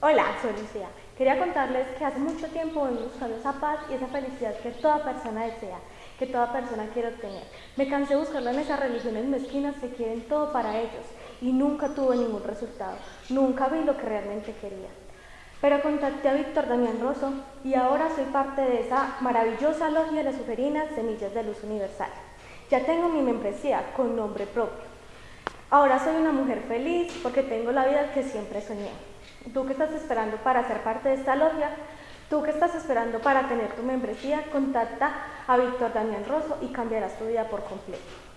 Hola, soy Lucía. Quería contarles que hace mucho tiempo vengo buscando esa paz y esa felicidad que toda persona desea, que toda persona quiere obtener. Me cansé de buscarlo en esas religiones mezquinas que quieren todo para ellos y nunca tuve ningún resultado. Nunca vi lo que realmente quería. Pero contacté a Víctor Damián Rosso y ahora soy parte de esa maravillosa logia de las suferinas Semillas de Luz Universal. Ya tengo mi membresía con nombre propio. Ahora soy una mujer feliz porque tengo la vida que siempre soñé. Tú que estás esperando para ser parte de esta logia, tú que estás esperando para tener tu membresía, contacta a Víctor Damián Rosso y cambiarás tu vida por completo.